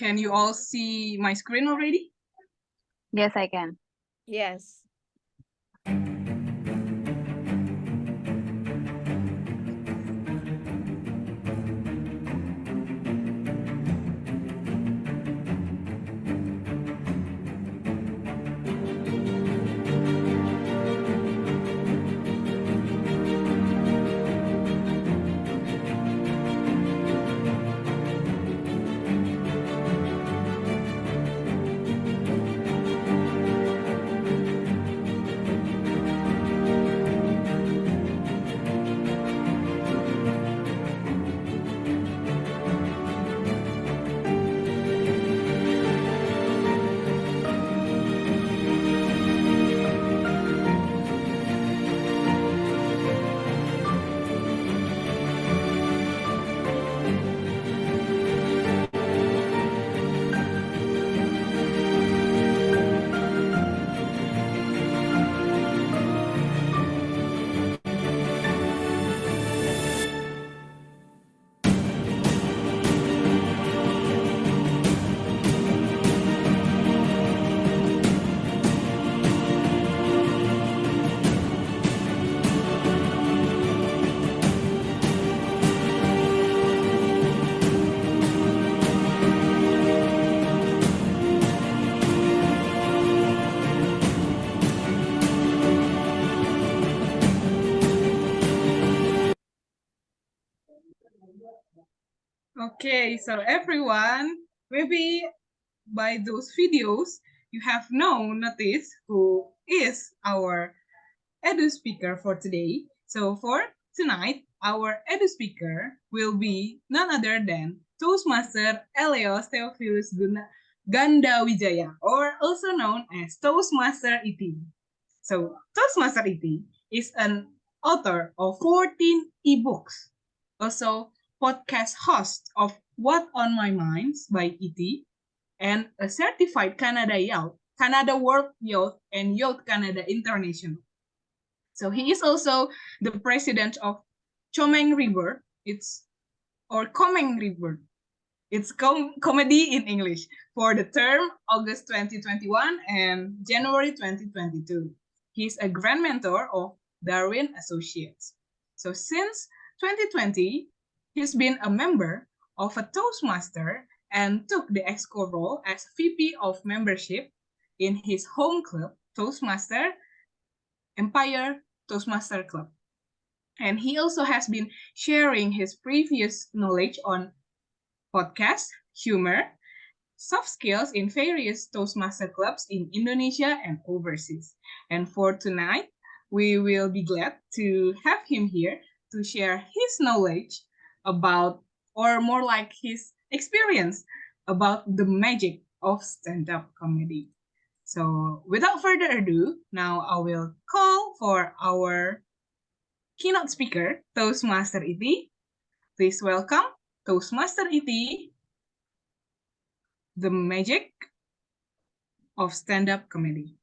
can you all see my screen already? Yes, I can. Yes. Okay, so everyone, maybe by those videos, you have now noticed who is our edu speaker for today. So for tonight, our edu speaker will be none other than Toastmaster Eleos Theophilus Ganda Wijaya, or also known as Toastmaster ET. So Toastmaster ET is an author of 14 ebooks, also podcast host of What on My Minds by ET, and a certified Canada Youth, Canada World Youth, and Youth Canada International. So he is also the president of Chomeng Reborn. It's or Comeng Reborn. It's com comedy in English for the term August 2021 and January 2022. He's a grand mentor of Darwin Associates. So since 2020, he's been a member of a Toastmaster and took the EXCO role as VP of membership in his home club, Toastmaster Empire Toastmaster Club. And he also has been sharing his previous knowledge on podcast, humor, soft skills in various Toastmaster clubs in Indonesia and overseas. And for tonight, we will be glad to have him here to share his knowledge about, or more like his experience about the magic of stand-up comedy. So without further ado, now I will call for our keynote speaker, Toastmaster ET. Please welcome Toastmaster ET, the magic of stand-up comedy.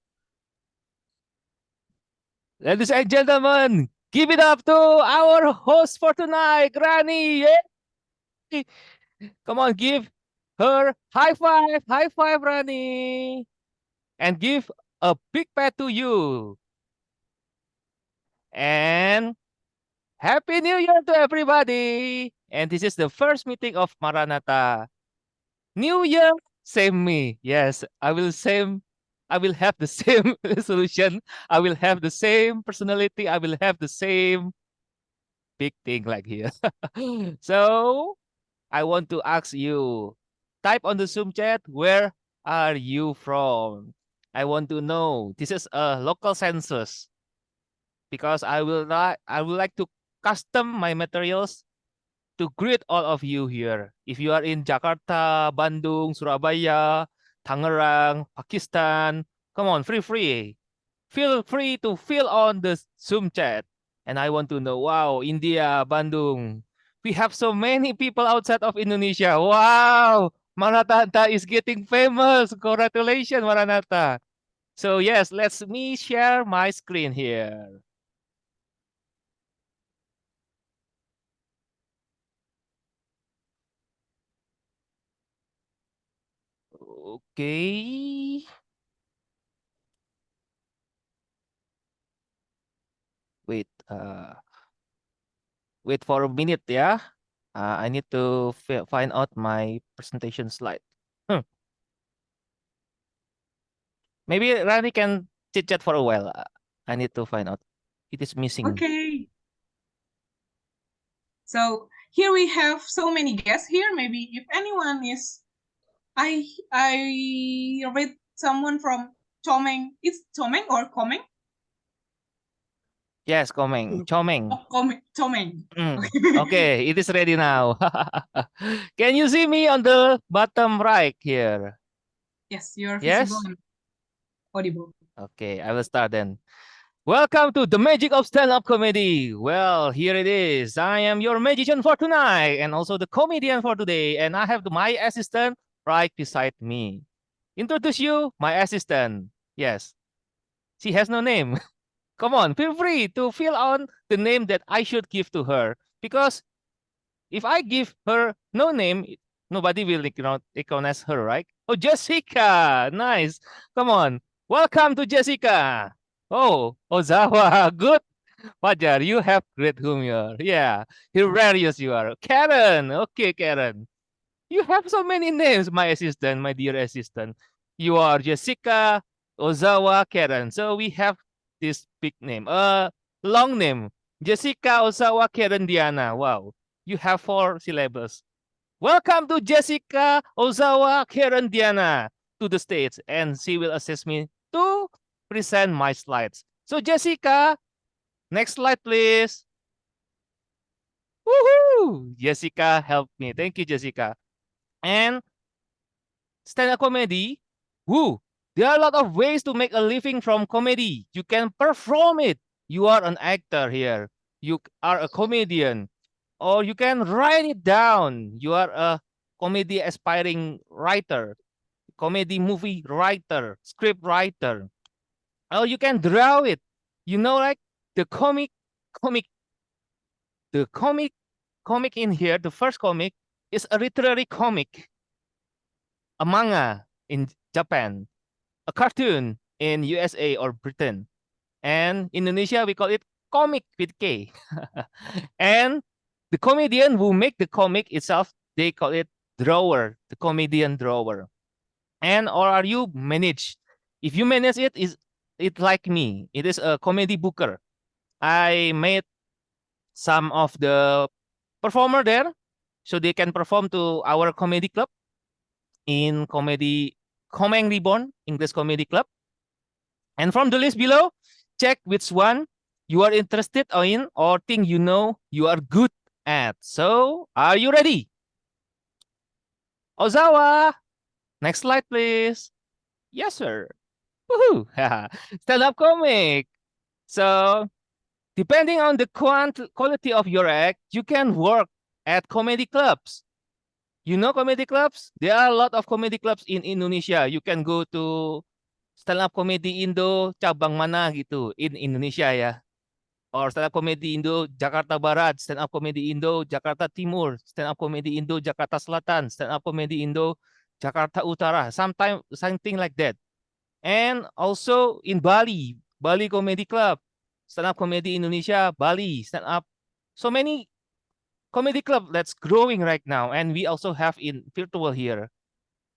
Ladies and gentlemen, give it up to our host for tonight, Granny. Yay! Come on, give her high five, high five, Granny. And give a big pat to you. And Happy New Year to everybody. And this is the first meeting of Maranatha. New Year, same me. Yes, I will same I will have the same resolution. I will have the same personality. I will have the same big thing like here. so I want to ask you, type on the Zoom chat, where are you from? I want to know. This is a local census because I will like I would like to custom my materials to greet all of you here. If you are in Jakarta, Bandung, Surabaya, Tangerang, Pakistan. Come on, free, free. Feel free to fill on the Zoom chat. And I want to know, wow, India, Bandung. We have so many people outside of Indonesia. Wow, Maranatha is getting famous. Congratulations, Maranatha. So yes, let's me share my screen here. Okay. Wait, uh, wait for a minute, yeah. Uh, I need to find out my presentation slide. Hmm. Maybe Rani can chit chat for a while. Uh, I need to find out. It is missing. Okay. So here we have so many guests here. Maybe if anyone is, I I read someone from Chomeng. It's Chomeng or Coming? Yes, Coming. Chomeng. Oh, Komeng. Chomeng. Mm. Okay, it is ready now. Can you see me on the bottom right here? Yes, you're Yes? visible and audible. Okay, I will start then. Welcome to the magic of stand-up comedy. Well, here it is. I am your magician for tonight and also the comedian for today. And I have my assistant right beside me. Introduce you, my assistant. Yes, she has no name. Come on, feel free to fill on the name that I should give to her. Because if I give her no name, nobody will recogni- recognize her, right? Oh, Jessica. Nice. Come on. Welcome to Jessica. Oh, Ozawa, good. Fajar, you have great humor. Yeah, hilarious you are. Karen, okay, Karen. You have so many names, my assistant, my dear assistant. You are Jessica, Ozawa, Karen. So we have this big name, uh, long name. Jessica, Ozawa, Karen, Diana. Wow, you have four syllables. Welcome to Jessica, Ozawa, Karen, Diana to the stage, and she will assist me to present my slides. So Jessica, next slide, please. Woohoo! Jessica help me. Thank you, Jessica. And stand-up comedy, woo! There are a lot of ways to make a living from comedy. You can perform it. You are an actor here. You are a comedian. Or you can write it down. You are a comedy aspiring writer, comedy movie writer, script writer. or you can draw it. You know, like the comic, comic, the comic, comic in here, the first comic is a literary comic, a manga in Japan, a cartoon in USA or Britain, and Indonesia we call it comic with K. and the comedian who make the comic itself, they call it drawer, the comedian drawer. And or are you manage? If you manage it, is it like me? It is a comedy booker. I made some of the performer there so they can perform to our comedy club in comedy Komeng Reborn English Comedy Club. And from the list below, check which one you are interested in or think you know you are good at. So, are you ready? Ozawa, next slide, please. Yes, sir. Woohoo! Stand-up comic. So, depending on the quant quality of your act, you can work at comedy clubs. You know comedy clubs? There are a lot of comedy clubs in Indonesia. You can go to stand-up comedy Indo cabang mana gitu in Indonesia ya. Or stand-up comedy Indo Jakarta Barat, stand-up comedy Indo Jakarta Timur, stand-up comedy Indo Jakarta Selatan, stand-up comedy Indo Jakarta Utara, sometime something like that. And also in Bali, Bali Comedy Club, stand-up comedy Indonesia, Bali, stand-up. So many comedy club that's growing right now. And we also have in virtual here.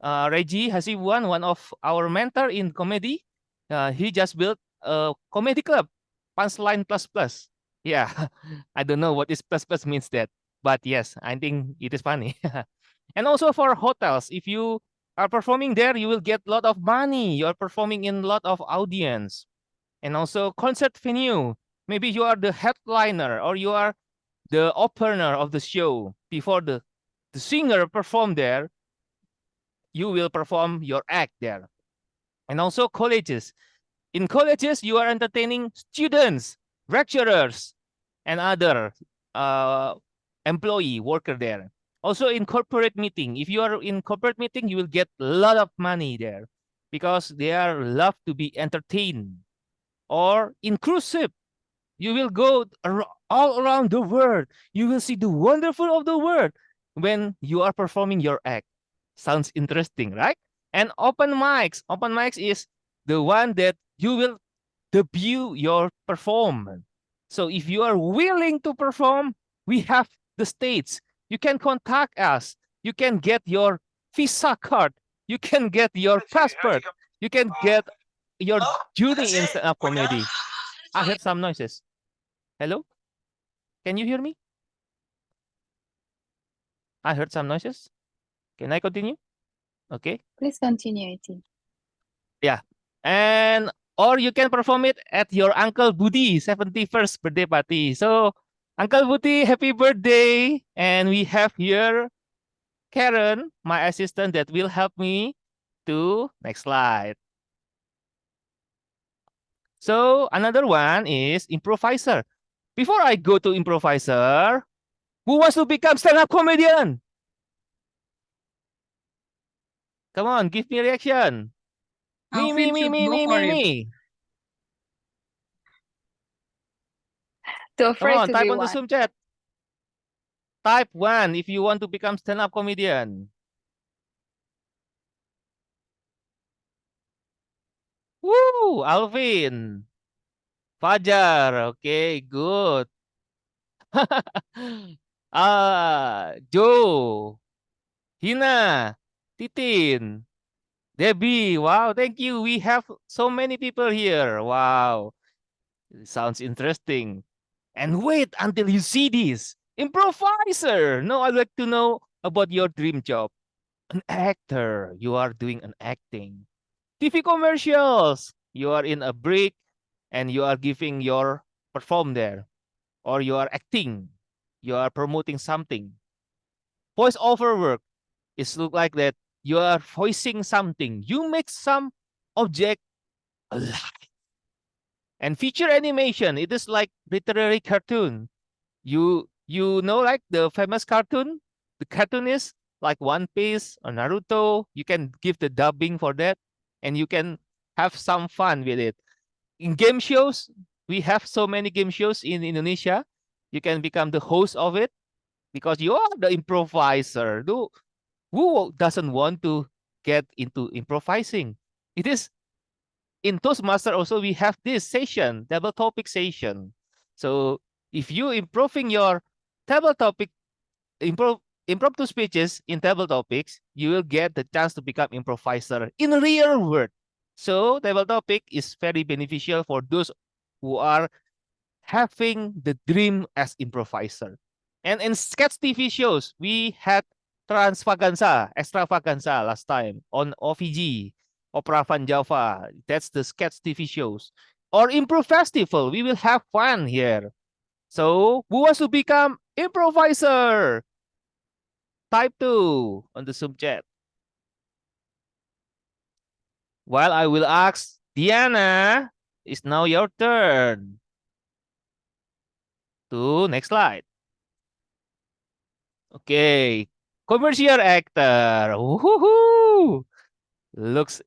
Uh, Reggie Hasibuan, one of our mentor in comedy, uh, he just built a comedy club, Punchline Plus Plus. Yeah, I don't know what this plus plus means that, but yes, I think it is funny. and also for hotels, if you are performing there, you will get a lot of money. You are performing in a lot of audience. And also concert venue. Maybe you are the headliner or you are the opener of the show before the, the singer perform there. You will perform your act there. And also colleges. In colleges, you are entertaining students, lecturers, and other uh, employee worker there. Also in corporate meeting, if you are in corporate meeting, you will get a lot of money there because they are love to be entertained. Or in cruise ship, you will go all around the world. You will see the wonderful of the world when you are performing your act. Sounds interesting, right? And open mics. Open mics is the one that you will debut your performance. So if you are willing to perform, we have the states. You can contact us. You can get your visa card. You can get your passport. You can get your journey in stand-up comedy. I heard some noises. Hello? Can you hear me? I heard some noises. Can I continue? Okay. Please continue, IT. And or you can perform it at your Uncle Budi 71st birthday party. So Uncle Budi, happy birthday. And we have here Karen, my assistant that will help me to next slide. So another one is improviser. Before I go to improviser, who wants to become stand-up comedian? Come on, give me a reaction. Me, me, me, me, me, me, me. Too Come on, type on the one. Zoom chat. Type one if you want to become stand-up comedian. Woo, Alvin. Fajar, okay, good. Ah, Joe, Hina, Titin, Debbie. Wow, thank you. We have so many people here. Wow, sounds interesting. And wait until you see this. Improviser. No, I'd like to know about your dream job. An actor. You are doing an acting. TV commercials. You are in a break and you are giving your perform there. Or you are acting. You are promoting something. Voice over work. It's look like that you are voicing something. You make some object alive. And feature animation, it is like literary cartoon. You you know like the famous cartoon? The cartoonist like One Piece or Naruto, you can give the dubbing for that and you can have some fun with it. In game shows, we have so many game shows in Indonesia. You can become the host of it because you are the improviser. Who, doesn't want to get into improvising? It is in Toastmaster also we have this session, table topic session. So if you improving your table topic, improve impromptu speeches in table topics, you will get the chance to become improviser in real world. So table topic is very beneficial for those who are having the dream as improviser. And in sketch TV shows, we had Transvaganza, Extravaganza last time on OVJ, Opera Van Java. That's the sketch TV shows. Or Improv Festival, we will have fun here. So, who wants to become improviser? Type 2 on the Zoom chat. While I will ask Diana, it's now your turn. To next slide. Okay, commercial actor. Woohoo! Looks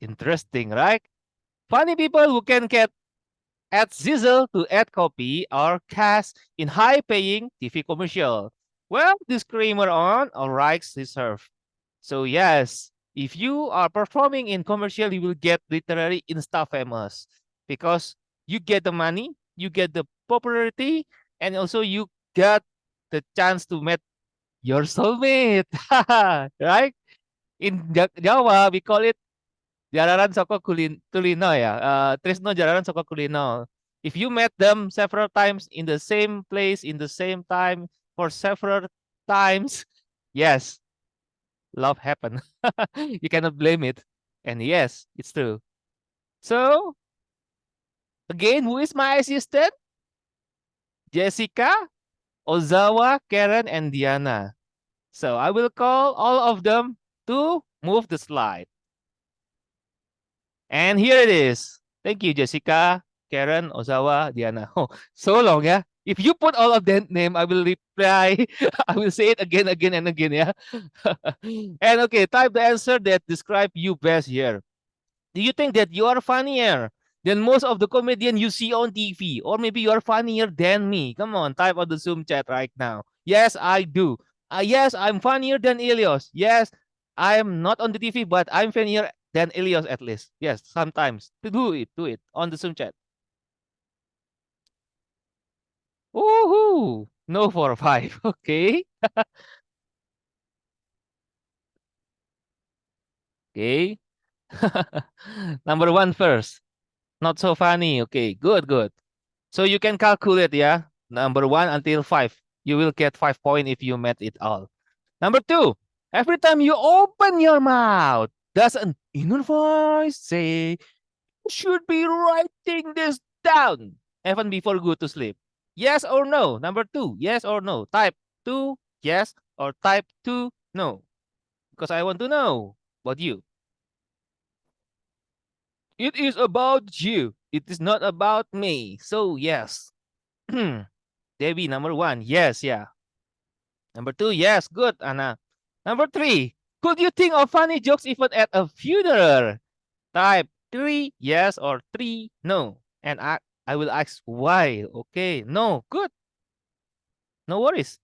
interesting, right? Funny people who can get add sizzle to add copy or cast in high-paying TV commercial. Well, disclaimer on all rights reserved. So yes, if you are performing in commercial, you will get literally insta famous because you get the money, you get the popularity, and also you get the chance to meet your soulmate, right? In Ja- Jawa, we call it jararan soko kulin ya. Uh, tresno jararan soko kulino. If you met them several times in the same place, in the same time, for several times, yes, love happened. you cannot blame it. And yes, it's true. So, again, who is my assistant? Jessica, Ozawa, Karen, and Diana. So I will call all of them to move the slide. And here it is. Thank you, Jessica, Karen, Ozawa, Diana. Oh, so long, yeah? If you put all of their name, I will reply. I will say it again, again, and again, yeah? and okay, type the answer that describe you best here. Do you think that you are funnier than most of the comedian you see on TV? Or maybe you are funnier than me? Come on, type on the Zoom chat right now. Yes, I do. Uh, yes, I'm funnier than Elios. Yes, I am not on the TV, but I'm funnier than Elios at least. Yes, sometimes. Do it, do it on the Zoom chat. Woohoo! No for five. Okay. okay. Number one first. Not so funny. Okay, good, good. So you can calculate, yeah. Number one until five. You will get five point if you met it all. Number two, every time you open your mouth, does an inner voice say, should be writing this down even before go to sleep? Yes or no? Number two, yes or no? Type two, yes, or type two, no. Because I want to know about you. It is about you. It is not about me. So yes. Debbie, number one. Yes, yeah. Number two, yes, good, Anna. Number three, could you think of funny jokes even at a funeral? Type three, yes, or three, no. And I, I will ask why. Okay, no, good. No worries.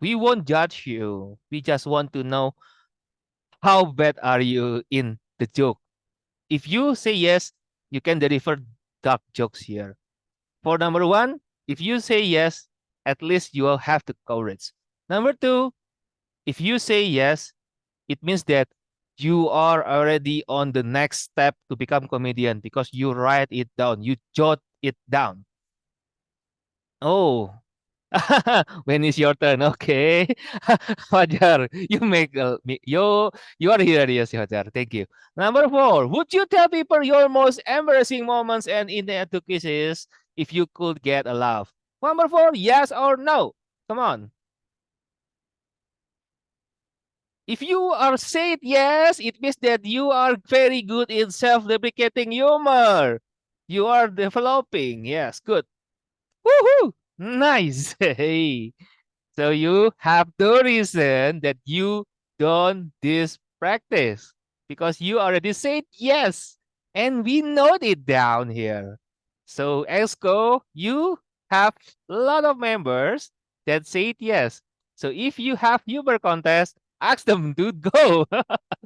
We won't judge you. We just want to know how bad are you in the joke. If you say yes, you can deliver dark jokes here. For number one, if you say yes, at least you will have the courage. Number two, if you say yes, it means that you are already on the next step to become comedian because you write it down, you jot it down. Oh, when is your turn? Okay, Fajar, you make uh, you you are here, yes, Fajar. Thank you. Number four, would you tell people your most embarrassing moments and in the two inadequacies if you could get a laugh? Number four, yes or no? Come on. If you are said yes, it means that you are very good in self-deprecating humor. You are developing. Yes, good. Woohoo! Nice. Hey. So you have the reason that you don't this practice because you already said yes. And we note it down here. So EXCO, you have a lot of members that said yes. So if you have humor contest, ask them to go.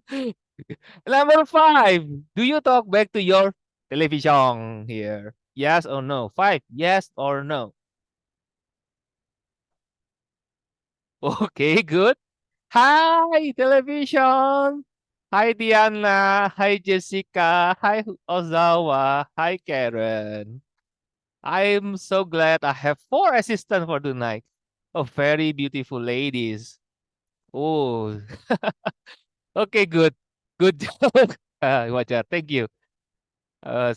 Number five, do you talk back to your television here? Yes or no? Five, yes or no? Okay, good. Hi, television. Hi, Diana. Hi, Jessica. Hi, Ozawa. Hi, Karen. I'm so glad I have four assistants for tonight. Oh, very beautiful ladies. Oh, okay, good. Good job, uh, Wajar. Thank you. Uh,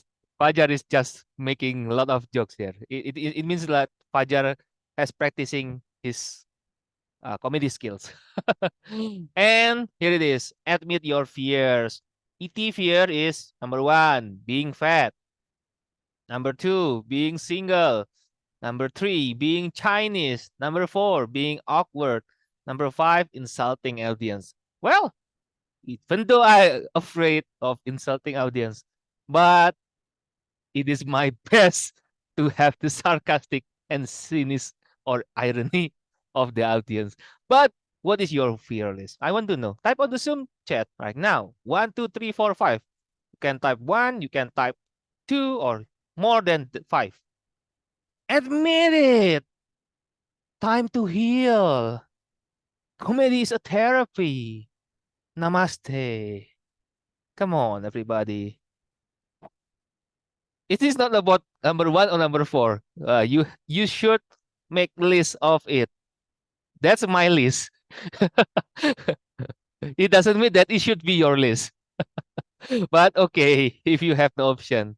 is just making a lot of jokes here. It, it, it means that Fajar has practicing his uh, comedy skills. and here it is. Admit your fears. ET fear is number one, being fat. Number two, being single. Number three, being Chinese. Number four, being awkward. Number five, insulting audience. Well, even though I'm afraid of insulting audience, but it is my best to have the sarcastic and cynic or irony of the audience. But what is your fear list? I want to know. Type on the Zoom chat right now. One, two, three, four, five. You can type one, you can type two, or more than five. Admit it. Time to heal. Comedy is a therapy. Namaste. Come on, everybody. It is not about number one or number four. Uh, you you should make list of it. That's my list. it doesn't mean that it should be your list. but okay, if you have the option.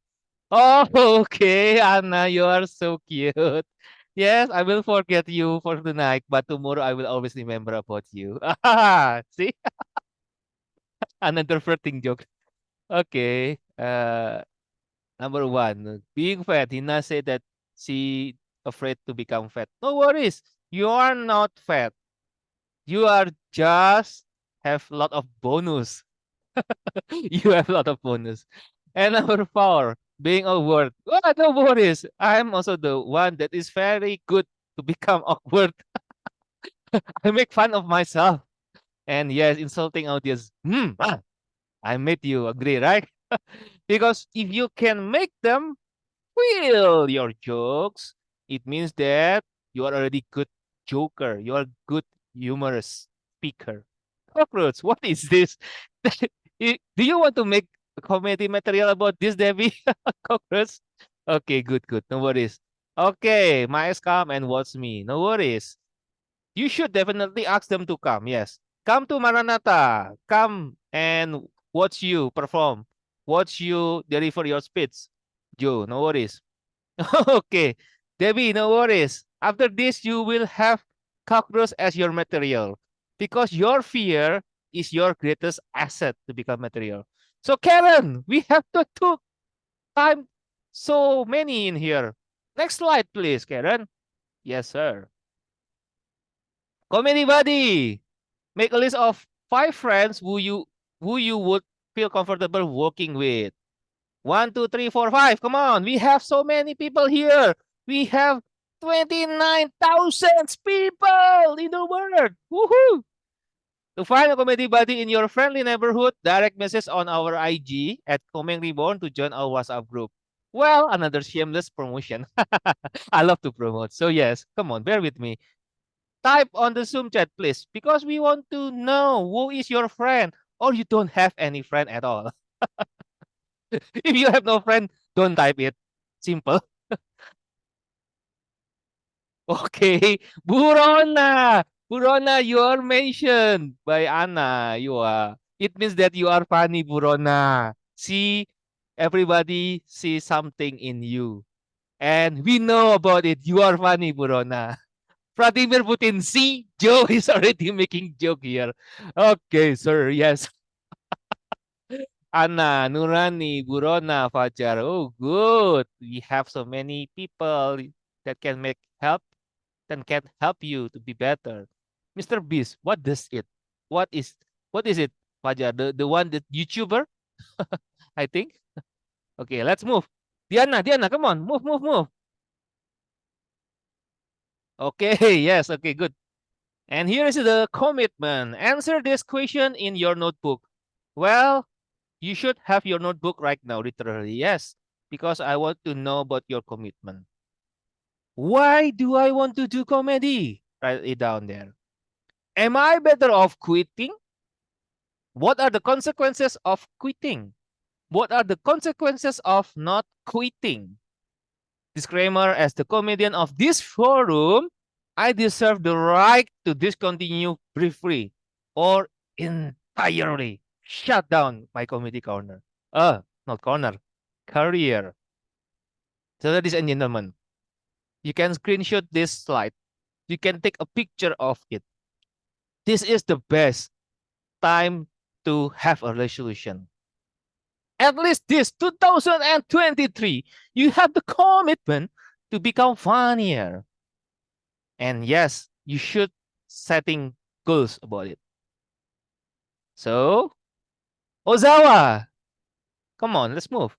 Oh, okay, Anna, you are so cute. Yes, I will forget you for tonight, but tomorrow I will always remember about you. See? Another flirting joke. Okay. Uh, number one, being fat. Hina said that she afraid to become fat. No worries. You are not fat. You are just have a lot of bonus. you have a lot of bonus. And number four, being awkward. Oh, no worries. I'm also the one that is very good to become awkward. I make fun of myself. And yes, insulting audience. Hmm, ah, I made you agree, right? because if you can make them feel your jokes, it means that you are already good joker. You are good humorous speaker. Cockroach, what is this? Do you want to make comedy material about this, Debbie? Cockroach? Okay, good, good. No worries. Okay, Miles come and watch me. No worries. You should definitely ask them to come. Yes. Come to Maranatha. Come and watch you perform. Watch you deliver your speech. Joe, no worries. okay. Debbie, no worries. After this, you will have cockroach as your material because your fear is your greatest asset to become material. So Karen, we have to took time so many in here. Next slide, please, Karen. Yes, sir. Comedy buddy. Make a list of five friends who you who you would feel comfortable working with. One, two, three, four, five. Come on. We have so many people here. We have 29,000 people in the world. Woohoo! To find a comedy buddy in your friendly neighborhood, direct message on our IG at Coming Reborn to join our WhatsApp group. Well, another shameless promotion. I love to promote. So yes, come on, bear with me. Type on the Zoom chat, please, because we want to know who is your friend or you don't have any friend at all. if you have no friend, don't type it. Simple. okay, Burona. Burona, you are mentioned by Anna. You are. It means that you are funny, Burona. See, everybody see something in you. And we know about it. You are funny, Burona. Vladimir Putin, see, Joe is already making joke here. Okay, sir, yes. Anna, Nurani, Burona, Fajar. Oh, good. We have so many people that can make help, that can help you to be better. Mr. Beast, what does it? What is what is it, Fajar? The the one that YouTuber? I think. Okay, let's move. Diana, Diana, come on, move, move, move. Okay, yes, okay, good. And here is the commitment. Answer this question in your notebook. Well, you should have your notebook right now, literally. Yes, because I want to know about your commitment. Why do I want to do comedy? Write it down there. Am I better off quitting? What are the consequences of quitting? What are the consequences of not quitting? Disclaimer as the comedian of this forum, I deserve the right to discontinue briefly or entirely shut down my comedy corner. Uh, not corner, career. So, ladies and gentlemen, you can screenshot this slide. You can take a picture of it. This is the best time to have a resolution. At least this 2023, you have the commitment to become funnier. And yes, you should setting goals about it. So, Ozawa, come on, let's move.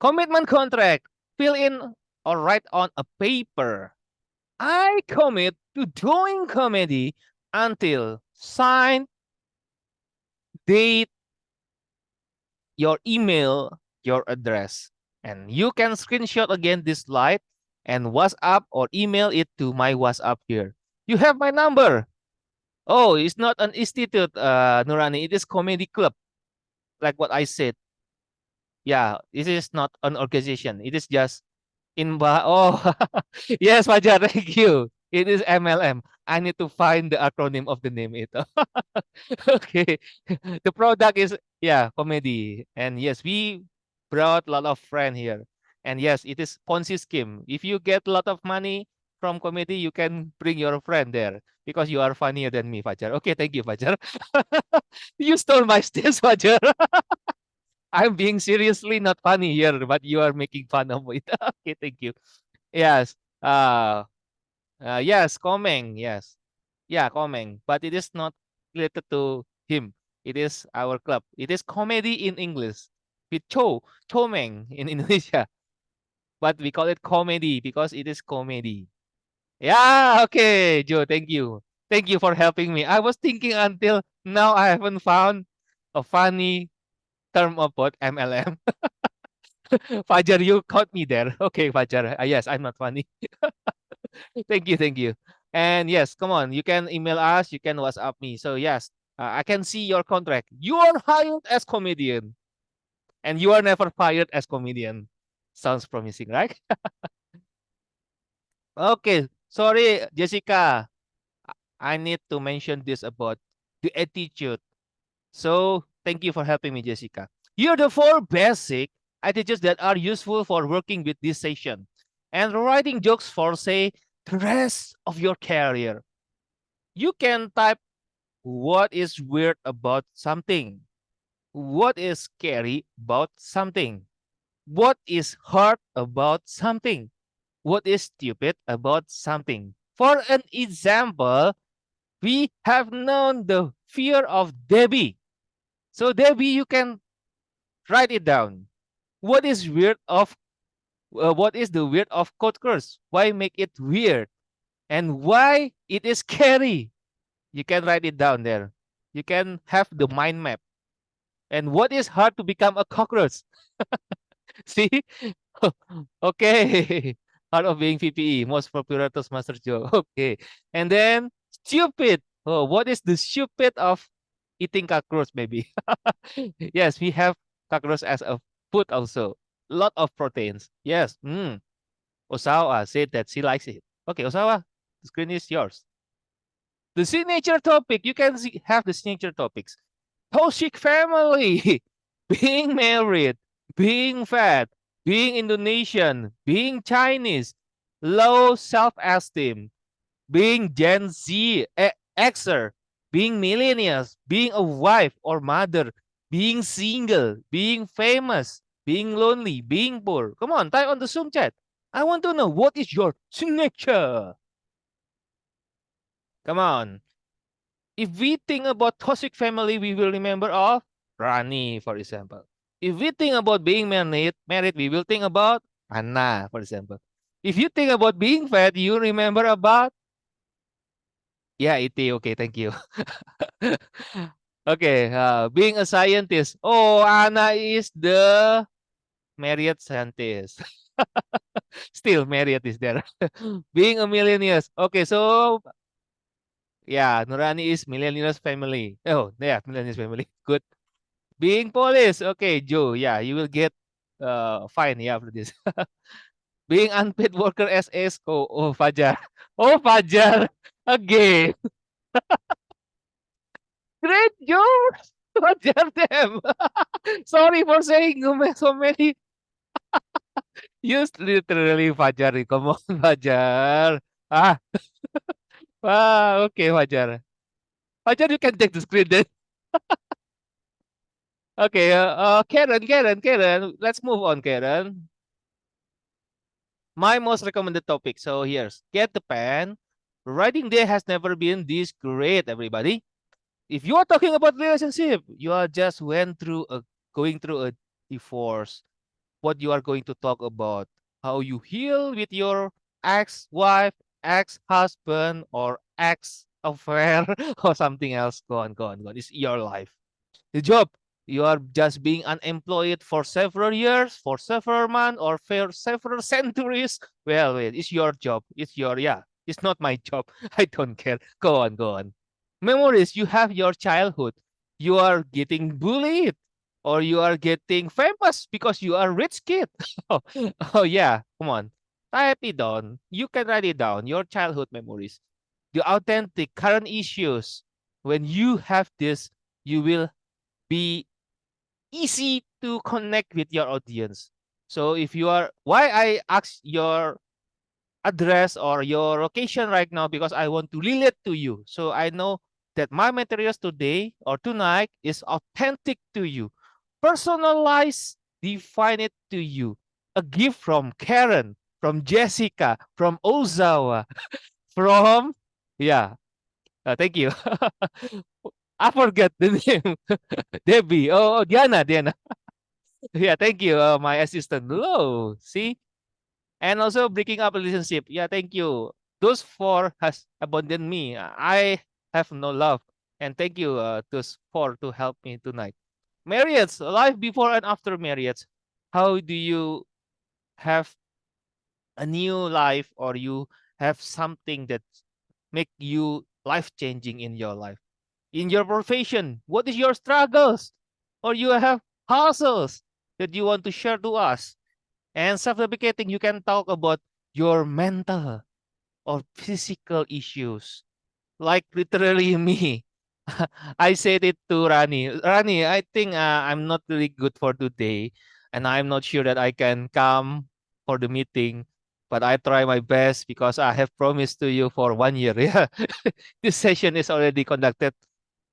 Commitment contract, fill in or write on a paper. I commit to doing comedy until sign, date, your email, your address. And you can screenshot again this slide and WhatsApp or email it to my WhatsApp here. You have my number. Oh, it's not an institute, uh, Nurani. It is comedy club, like what I said. Yeah, this is not an organization. It is just in. Oh, yes, Fajar. Thank you. It is MLM. I need to find the acronym of the name. Ito. okay. The product is yeah, comedy. And yes, we brought a lot of friend here. And yes, it is Ponzi scheme. If you get a lot of money from comedy, you can bring your friend there because you are funnier than me, Fajar. Okay, thank you, Fajar. you stole my stage, Fajar. I'm being seriously not funny here, but you are making fun of it. okay, thank you. Yes. Uh, uh yes, Komeng, yes. Yeah, Komeng. But it is not related to him. It is our club. It is comedy in English. With Cho, Chomeng in Indonesia. But we call it comedy because it is comedy. Yeah, okay, Joe, thank you. Thank you for helping me. I was thinking until now I haven't found a funny term of what MLM. Fajar, you caught me there. Okay, Fajar. Uh, yes, I'm not funny. thank you, thank you. And yes, come on, you can email us, you can WhatsApp me. So yes, uh, I can see your contract. You are hired as comedian, and you are never fired as comedian. Sounds promising, right? okay, sorry, Jessica. I need to mention this about the attitude. So thank you for helping me, Jessica. Here are the four basic attitudes that are useful for working with this session and writing jokes for, say, the rest of your career. You can type what is weird about something, what is scary about something, what is hard about something, what is stupid about something. For an example, we have known the fear of Debbie. So Debbie, you can write it down. What is weird of uh, what is the weird of code curse? Why make it weird? And why it is scary? You can write it down there. You can have the mind map. And what is hard to become a cockroach? See? okay. Hard of being VPE, most popular Toastmaster joke. Okay. And then stupid. Oh, what is the stupid of eating cockroach maybe? yes, we have cockroach as a food also. Lot of proteins. Yes. Mm. Ozawa said that she likes it. Okay, Ozawa, the screen is yours. The signature topic, you can see, have the signature topics. Toxic family, being married, being fat, being Indonesian, being Chinese, low self-esteem, being Gen Z, eh, Xer, being millennials, being a wife or mother, being single, being famous, being lonely, being poor. Come on, type on the Zoom chat. I want to know what is your signature. Come on. If we think about toxic family, we will remember of Rani, for example. If we think about being married, married, we will think about Anna, for example. If you think about being fat, you remember about yeah, it. Okay, thank you. okay, uh, being a scientist. Oh, Anna is the Marriott scientist. Still, Marriott is there. being a millionaire. Okay, so yeah, Nurani is millennials family. Oh, yeah, millennials family. Good. Being police. Okay, Joe. Yeah, you will get uh fine yeah for this. Being unpaid worker as ESCO. Oh, Fajar. Oh, Fajar. Again. Great job. Fajar them. Sorry for saying so many. Use literally Fajar. Come on, Fajar. Ah. ah, okay, Fajar. Fajar, you can take the screen then. okay, uh, Karen, Karen, Karen. Let's move on, Karen. My most recommended topic. So here's get the pen. Writing day has never been this great, everybody. If you are talking about relationship, you are just went through a going through a divorce. What you are going to talk about? How you heal with your ex-wife, ex-husband, or ex-affair, or something else. Go on, go on, go on. It's your life. The job. You are just being unemployed for several years, for several months, or for several centuries. Well, it's your job. It's your, yeah, it's not my job. I don't care. Go on, go on. Memories, you have your childhood. You are getting bullied or you are getting famous because you are rich kid. oh, oh, yeah, come on. Type it down. You can write it down, your childhood memories. The authentic current issues. When you have this, you will be easy to connect with your audience. So if you are, why I ask your address or your location right now, because I want to relate to you. So I know that my materials today or tonight is authentic to you. Personalize, define it to you. A gift from Karen, from Jessica, from Ozawa, from, yeah, uh, thank you. I forget the name. Debbie. Oh, oh, Diana, Diana. yeah, thank you, uh, my assistant. Hello, see? And also breaking up relationship. Yeah, thank you. those four has abandoned me. I have no love. And thank you, uh, those four to help me tonight. Marriott, life before and after marriage. How do you have a new life or you have something that make you life changing in your life? In your profession, what is your struggles? Or you have hustles that you want to share to us? And self-deprecating, you can talk about your mental or physical issues. Like literally me. I said it to Rani. Rani, I think uh, I'm not really good for today. And I'm not sure that I can come for the meeting. But I try my best because I have promised to you for one year. Yeah. this session is already conducted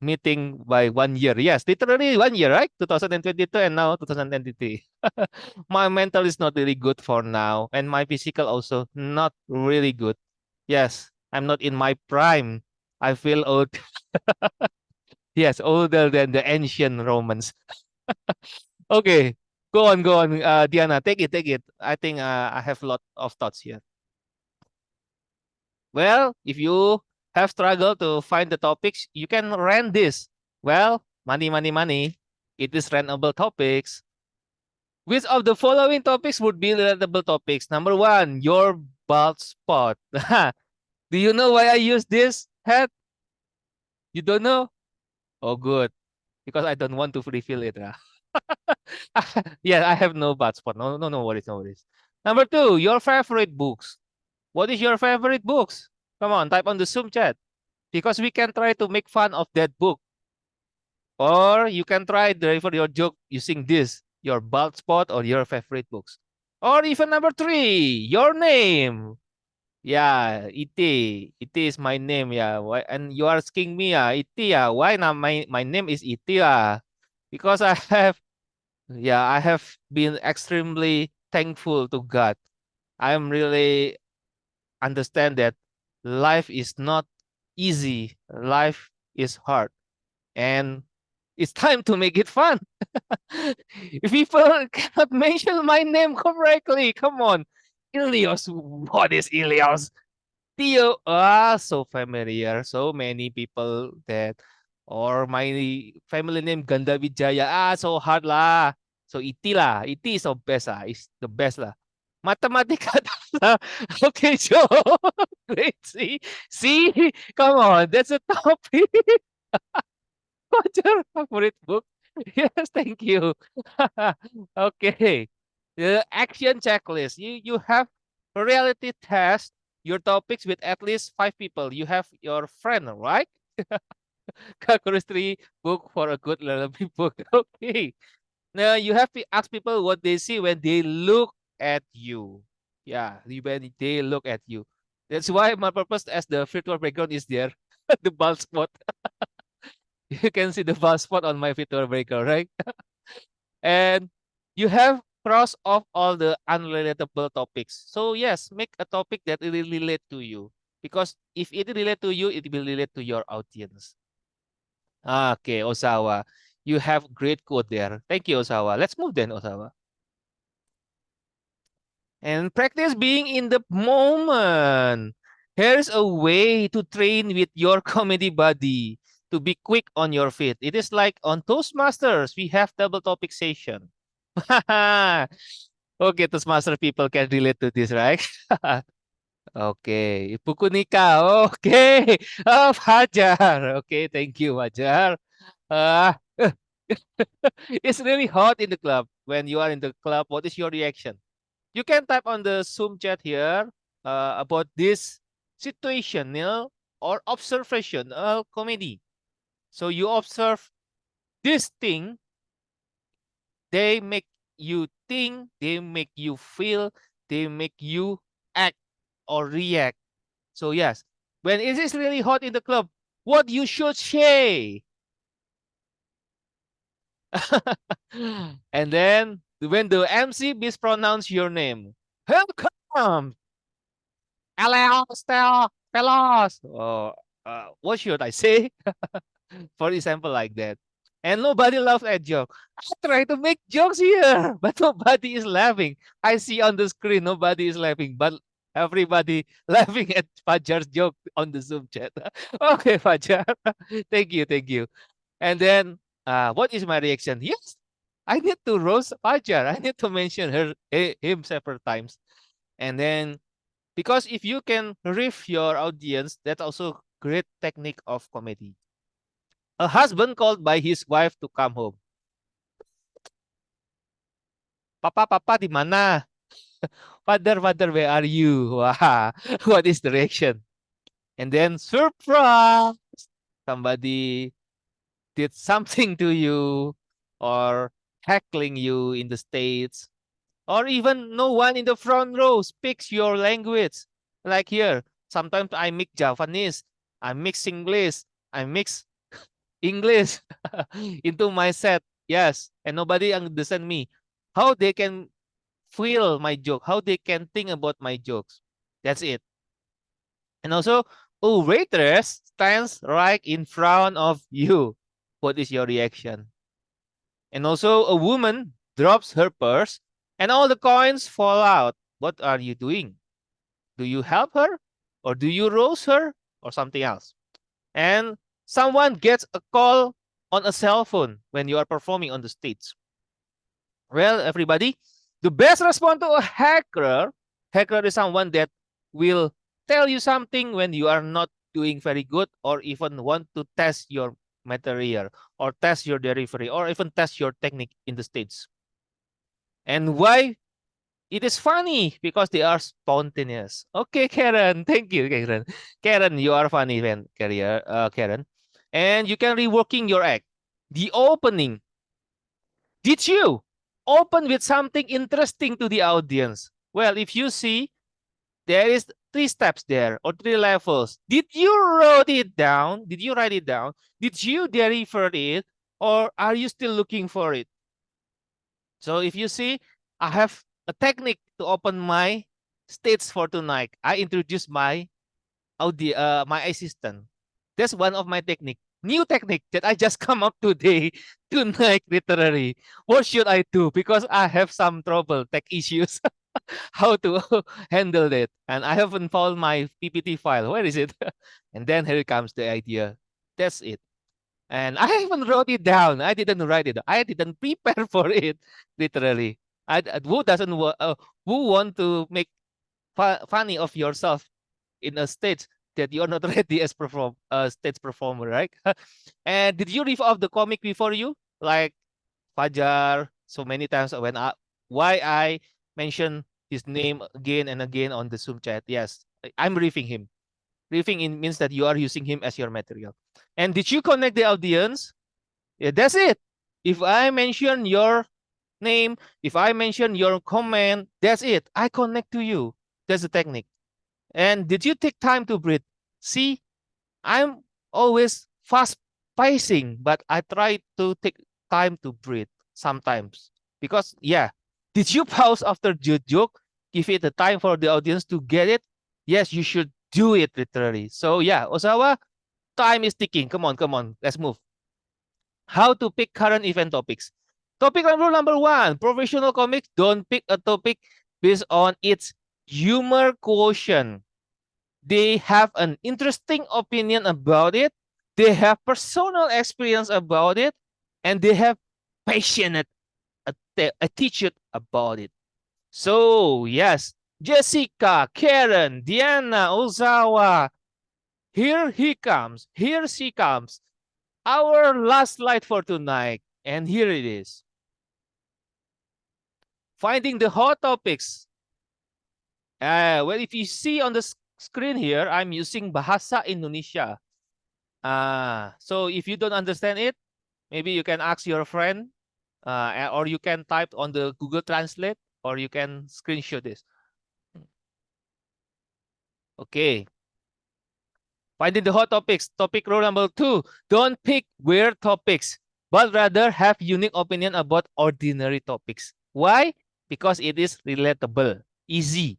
meeting by one year. Yes, literally one year, right? 2022 and now 2023. my mental is not really good for now. And my physical also not really good. Yes, I'm not in my prime. I feel old. yes, older than the ancient Romans. okay, go on, go on, uh, Diana. Take it, take it. I think uh, I have a lot of thoughts here. Well, if you have struggled to find the topics, you can rent this. Well, money, money, money. It is rentable topics. Which of the following topics would be rentable topics? Number one, your bald spot. Do you know why I use this hat? You don't know? Oh, good. Because I don't want to refill it. Yeah, I have no bald spot. No, no, no worries, no worries. Number two, your favorite books. What is your favorite books? Come on, type on the Zoom chat. Because we can try to make fun of that book. Or you can try deliver your joke using this, your bald spot or your favorite books. Or even number three, your name. Yeah, it it is my name. Yeah, why? And you are asking me, yeah, it yeah, why now my my name is it yeah? Because I have, yeah, I have been extremely thankful to God. I'm really understand that life is not easy. Life is hard, and it's time to make it fun. if people cannot mention my name correctly, come on. Ilios, what is Ilios? Theo, ah, so familiar. So many people that, or my family name Ganda Vijaya, ah, so hard lah. So iti lah, iti is the best lah, is the best lah. Mathematica okay, Joe. Great. See, see, come on, that's a topic. What's your favorite book? Yes, thank you. okay. The action checklist. You you have reality test your topics with at least five people. You have your friend, right? Chemistry book for a good lullaby book. Okay. Now you have to ask people what they see when they look at you. Yeah, when they look at you. That's why my purpose as the virtual background is there, the bald spot. you can see the bald spot on my virtual background, right? and you have cross off all the unrelatable topics. So yes, make a topic that will relate to you. Because if it relate to you, it will relate to your audience. Ah, okay, Ozawa. You have great quote there. Thank you, Ozawa. Let's move then, Ozawa. And practice being in the moment. Here's a way to train with your comedy buddy to be quick on your feet. It is like on Toastmasters, we have double topic session. okay, Toastmaster people can relate to this, right? okay, buku nikah. Okay, oh, Fajar. Okay, thank you, Fajar. Uh, it's really hot in the club. When you are in the club, what is your reaction? You can type on the Zoom chat here uh, about this situational or observational comedy. So you observe this thing they make you think, they make you feel, they make you act or react. So yes, when it is really hot in the club, what you should say. and then when the MC mispronounce your name, welcome, Elias, fellas. Oh, uh, what should I say? For example, like that and nobody laughs at joke. I try to make jokes here, but nobody is laughing. I see on the screen nobody is laughing, but everybody laughing at Fajar's joke on the Zoom chat. okay, Fajar. thank you, thank you. And then, uh, what is my reaction? Yes, I need to roast Fajar. I need to mention her eh, him several times. And then, because if you can riff your audience, that's also great technique of comedy. A husband called by his wife to come home. Papa, papa, di mana? Father, father, where are you? What is the reaction? And then surprise! Somebody did something to you or heckling you in the States. Or even no one in the front row speaks your language. Like here, sometimes I mix Japanese, I mix English, I mix English into my set. Yes, and nobody understand me. How they can feel my joke, how they can think about my jokes. That's it. And also, a waitress stands right in front of you. What is your reaction? And also, a woman drops her purse and all the coins fall out. What are you doing? Do you help her? Or do you roast her? Or something else? And someone gets a call on a cell phone when you are performing on the stage. Well, everybody, the best response to a hacker, hacker is someone that will tell you something when you are not doing very good or even want to test your material or test your delivery or even test your technique in the stage. And why? It is funny because they are spontaneous. Okay, Karen. Thank you, Karen. Karen, you are funny, man, career, uh, Karen. And you can reworking your act. The opening. Did you open with something interesting to the audience? Well, if you see, there is three steps there or three levels. Did you wrote it down? Did you write it down? Did you deliver it? Or are you still looking for it? So if you see, I have a technique to open my states for tonight. I introduce my audio, uh, my assistant. That's one of my technique. New technique that I just come up today, tonight literally. What should I do? Because I have some trouble, tech issues. how to handle it. And I haven't found my PPT file. Where is it? and then here comes the idea. That's it. And I haven't wrote it down. I didn't write it. I didn't prepare for it, literally. I, who doesn't uh, who want to make fu funny of yourself in a stage that you're not ready as perform a uh, stage performer, right? and did you read off the comic before you, like Fajar, so many times when I why I mention his name again and again on the Zoom chat. Yes, I'm riffing him. Riffing in means that you are using him as your material. And did you connect the audience? Yeah, that's it. If I mention your name, if I mention your comment, that's it. I connect to you. That's the technique. And did you take time to breathe? See, I'm always fast pacing, but I try to take time to breathe sometimes. Because, yeah, did you pause after the joke? Give it the time for the audience to get it? Yes, you should do it literally. So yeah, Ozawa, time is ticking. Come on, come on, let's move. How to pick current event topics. Topic rule number one, professional comics don't pick a topic based on its humor quotient. They have an interesting opinion about it. They have personal experience about it. And they have passionate attitude about it. So, yes, Jessica, Karen, Diana, Ozawa, here he comes, here she comes. Our last slide for tonight, and here it is. Finding the hot topics. Uh, well, if you see on the screen here, I'm using Bahasa Indonesia. Uh, so if you don't understand it, maybe you can ask your friend uh, or you can type on the Google Translate or you can screenshot this. Okay. Finding the hot topics. Topic rule number two. Don't pick weird topics, but rather have unique opinion about ordinary topics. Why? Because it is relatable, easy.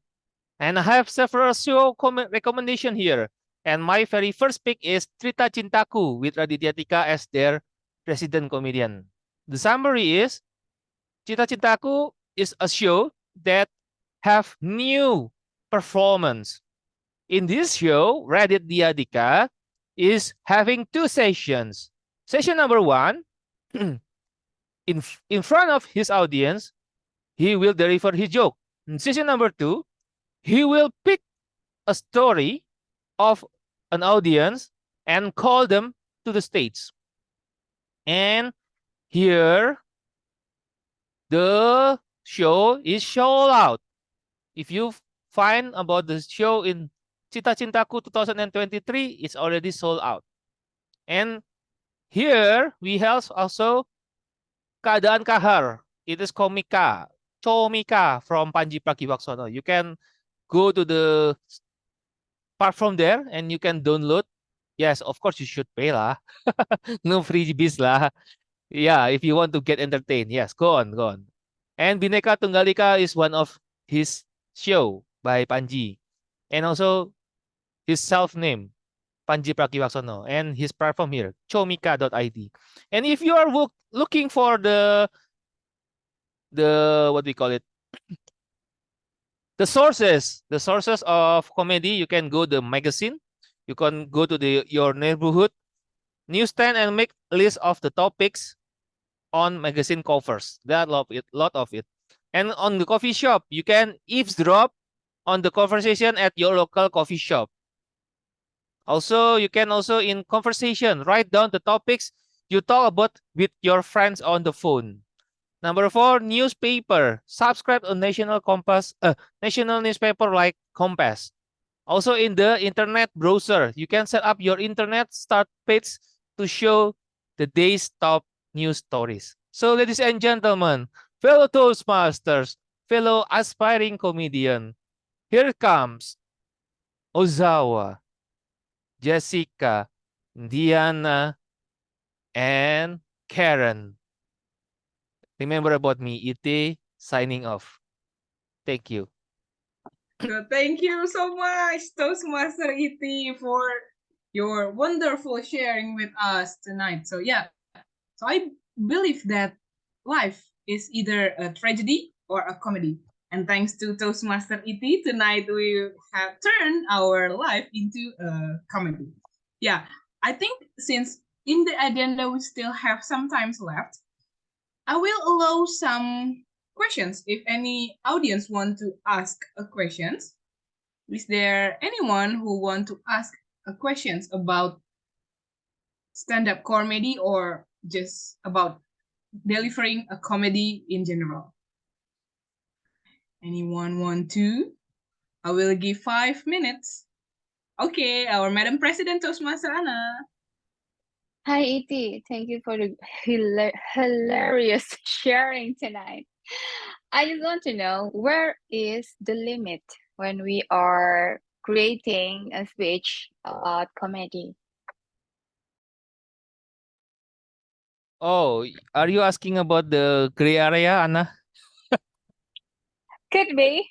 And I have several show recommendation here. And my very first pick is Cerita Cintaku with Raditya Dika as their resident comedian. The summary is Cerita Cintaku is a show that have new performance. In this show, Raditya Dika is having two sessions. Session number one, in, in front of his audience, he will deliver his joke. In session number two, he will pick a story of an audience and call them to the stage. And here, the show is sold out. If you find about the show in Cerita Cintaku 2023, it's already sold out. And here we have also Keadaan Kahar. It is komika, Comika from Pandji Pragiwaksono. You can go to the part from there and you can download. Yes, of course you should pay lah. no freebies lah. Yeah, if you want to get entertained. Yes, go on, go on. And Bineka Tunggal Ika is one of his show by Pandji. And also his self-name, Pandji Pragiwaksono, and his platform here, comika.id. And if you are look, looking for the the what do we call it? the sources, the sources of comedy, you can go the magazine, you can go to the your neighborhood newsstand and make list of the topics on magazine covers. There are lot of it, lot of it. And on the coffee shop, you can eavesdrop on the conversation at your local coffee shop. Also, you can also in conversation, write down the topics you talk about with your friends on the phone. Number four, newspaper. Subscribe to National Kompas, uh, national newspaper like Kompas. Also in the internet browser, you can set up your internet start page to show the day's top news stories. So ladies and gentlemen, fellow Toastmasters, fellow aspiring comedian, here comes Ozawa, Jessica, Diana, and Karen. Remember about me, ET, signing off. Thank you. Thank you so much, Toastmaster ET, for your wonderful sharing with us tonight. So yeah, so I believe that life is either a tragedy or a comedy. And thanks to Toastmaster ET, tonight we have turned our life into a comedy. Yeah, I think since in the agenda we still have some times left, I will allow some questions if any audience want to ask a questions. Is there anyone who want to ask Uh, questions about stand-up comedy or just about delivering a comedy in general? Anyone want to? I will give five minutes. Okay, our Madam President Toastmaster Anna. Hi, E.T. Thank you for the hila hilarious sharing tonight. I just want to know where is the limit when we are creating a speech about comedy? Oh, are you asking about the gray area, Anna? Could be.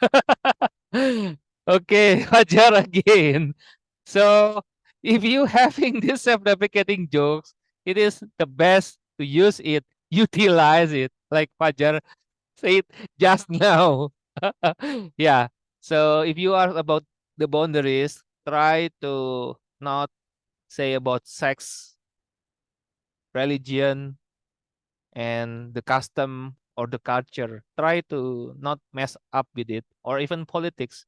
okay, Fajar again. So if you having this self-deprecating jokes, it is the best to use it, utilize it, like Fajar said just now. yeah. So if you are about the boundaries, try to not say about sex, religion, and the custom or the culture. Try to not mess up with it or even politics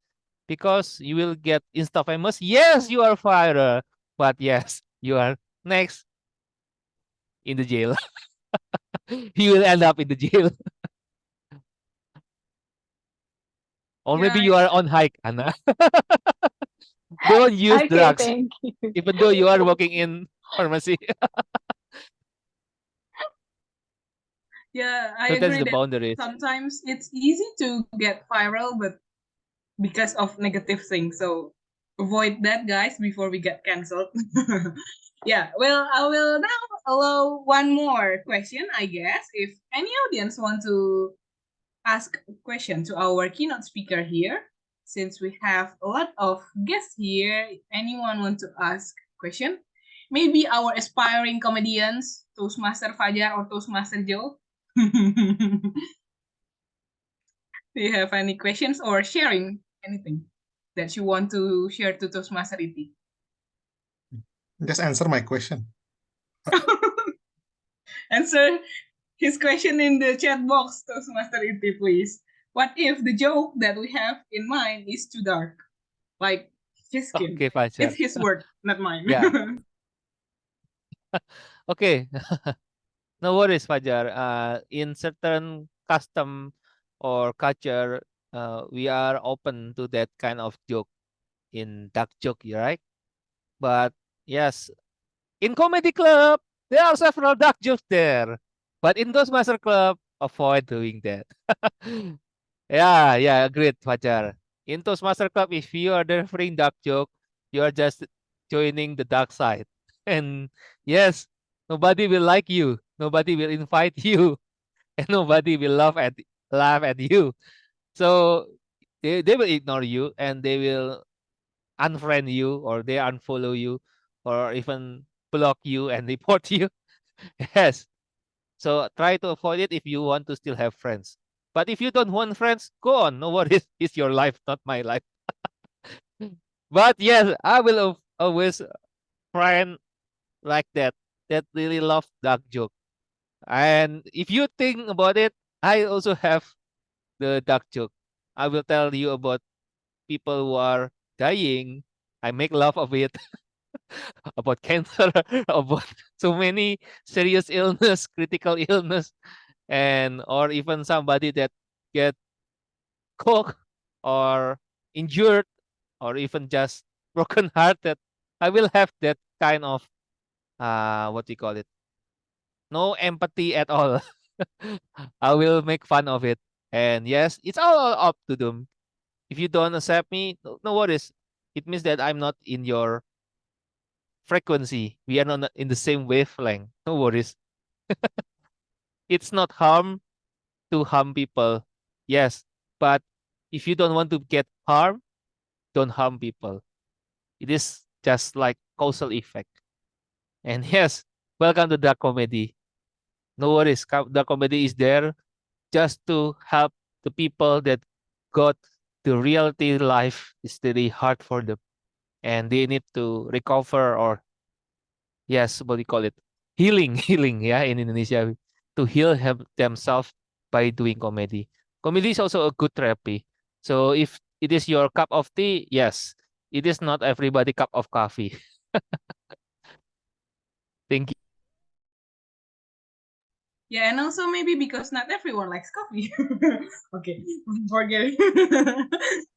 because you will get insta famous. Yes, you are viral, but yes, you are next in the jail. you will end up in the jail. or maybe Yeah, you are on hike, Anna. Don't use Okay, drugs, even though you are working in pharmacy. Yeah, I so that's agree the that boundaries. sometimes it's easy to get viral, but because of negative things. So avoid that, guys, before we get cancelled. yeah, well, I will now allow one more question, I guess. If any audience want to ask a question to our keynote speaker here, since we have a lot of guests here, anyone want to ask question? Maybe our aspiring comedians, Toastmaster Fajar or Toastmaster Joe. Do you have any questions or sharing anything that you want to share to Toastmaster Iti? Just answer my question. Answer his question in the chat box, Toastmaster Iti, please. What if the joke that we have in mind is too dark? Like his skin. Okay, Fajar. It's his word, not mine. Yeah. Okay. no worries, Fajar. Uh, in certain custom or culture, uh, we are open to that kind of joke in dark joke, right? But yes, in comedy club, there are several dark jokes there. But in Toastmaster club, avoid doing that. yeah, yeah, agreed, Fajar. In Toastmaster Club, if you are delivering dark joke, you are just joining the dark side. And yes, nobody will like you. Nobody will invite you. And nobody will laugh at laugh at you. So they, they will ignore you and they will unfriend you or they unfollow you or even block you and report you. yes. So try to avoid it if you want to still have friends. But if you don't want friends, go on. No worries. It's your life, not my life. but yes, I will al- always friend like that that really love dark joke. And if you think about it, I also have the dark joke. I will tell you about people who are dying. I make love of it. about cancer, about so many serious illness, critical illness, and or even somebody that get cooked or injured or even just broken hearted. I will have that kind of uh what do you call it? No empathy at all. I will make fun of it. And yes, it's all up to them. If you don't accept me, no worries. It means that I'm not in your frequency. We are not in the same wavelength. No worries. it's not harm to harm people. Yes, but if you don't want to get harm, don't harm people. It is just like causal effect. And yes, welcome to the comedy. No worries, the comedy is there just to help the people that got the reality life is really hard for them and they need to recover or yes what do you call it healing healing yeah in indonesia to heal hem- themselves by doing comedy comedy is also a good therapy so if it is your cup of tea yes it is not everybody cup of coffee thank you Yeah, and also maybe because not everyone likes coffee. okay, forget it.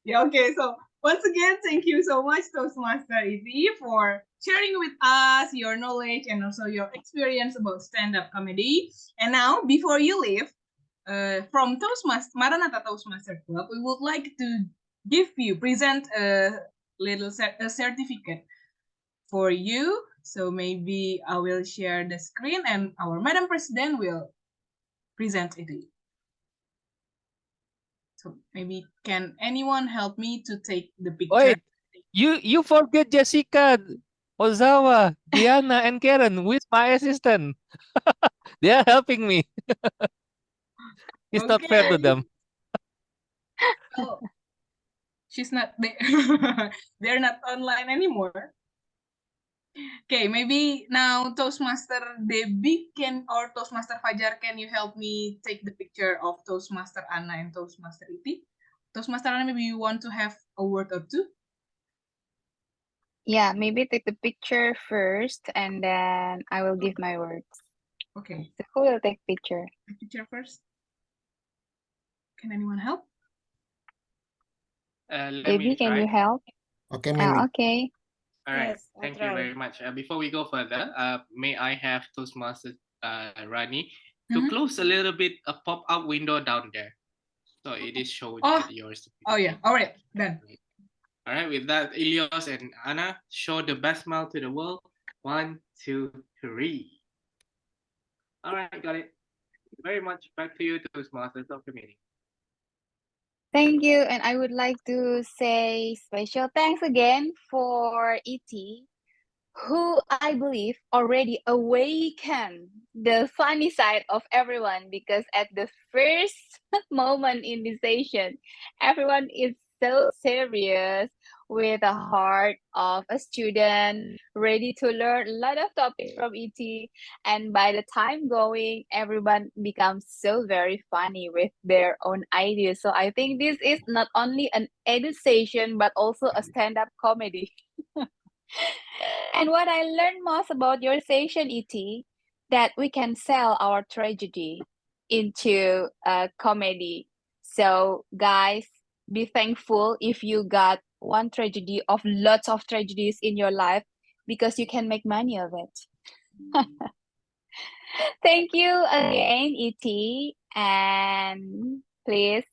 yeah, okay. So once again, thank you so much, Toastmaster Iti, for sharing with us your knowledge and also your experience about stand-up comedy. And now, before you leave, uh, from Toastmaster Maranatha Toastmaster Club, we would like to give you present a little a certificate for you. So maybe I will share the screen and our Madam President will present it. to you. So maybe can anyone help me to take the picture? wait you you forget jessica ozawa diana and karen with my assistant they are helping me it's not fair to them Oh, she's not there. They're not online anymore. Okay, maybe now Toastmaster Debbie can or Toastmaster Fajar, can you help me take the picture of Toastmaster Anna and Toastmaster Iti? Toastmaster Anna, maybe you want to have a word or two? Yeah, maybe take the picture first and then I will give my words. Okay, So who will take picture? the picture first. Can anyone help? Uh, Debbie, can you help? Okay, Ah, Mimi. okay. All right. Yes, Thank you very much. Uh, before we go further, uh, may I have Toastmaster uh, Rani to Mhm. close a little bit a pop-up window down there, so it is showing Oh. yours. Oh yeah, all right, done. All right. With that, Ilios and Anna, show the best smile to the world. One, two, three. All right, got it. Thank you very much. Back to you, Toastmasters of the meeting. Thank you. And I would like to say special thanks again for ET who I believe already awakened the funny side of everyone because at the first moment in this session, everyone is so serious with the heart of a student ready to learn a lot of topics from ET. And by the time going, everyone becomes so very funny with their own ideas. So I think this is not only an education, but also a stand-up comedy. and what I learned most about your session, ET, that we can sell our tragedy into a comedy. So guys, be thankful if you got one tragedy of lots of tragedies in your life because you can make money of it. Thank you again, ET, and please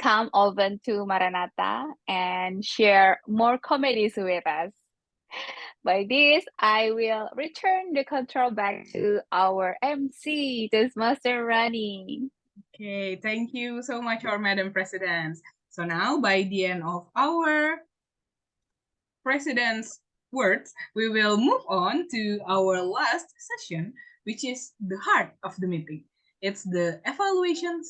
come over to Maranatha and share more comedies with us. By this, I will return the control back to our MC, this Master Rani. Okay, thank you so much, our Madam President. So now, by the end of our President's words, we will move on to our last session, which is the heart of the meeting. It's the evaluation